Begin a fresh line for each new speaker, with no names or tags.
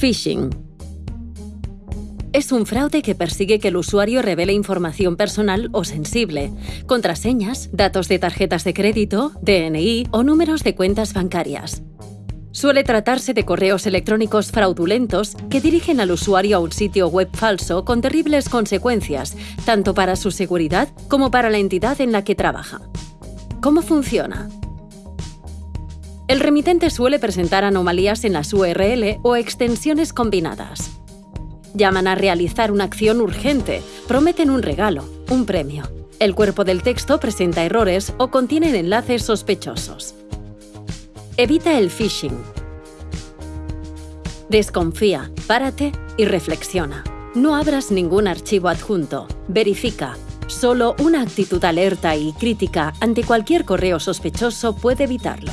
Phishing. Es un fraude que persigue que el usuario revele información personal o sensible, contraseñas, datos de tarjetas de crédito, DNI o números de cuentas bancarias. Suele tratarse de correos electrónicos fraudulentos que dirigen al usuario a un sitio web falso con terribles consecuencias, tanto para su seguridad como para la entidad en la que trabaja. ¿Cómo funciona? El remitente suele presentar anomalías en las URL o extensiones combinadas. Llaman a realizar una acción urgente, prometen un regalo, un premio. El cuerpo del texto presenta errores o contiene enlaces sospechosos. Evita el phishing. Desconfía, párate y reflexiona. No abras ningún archivo adjunto. Verifica. Solo una actitud alerta y crítica ante cualquier correo sospechoso puede evitarlo.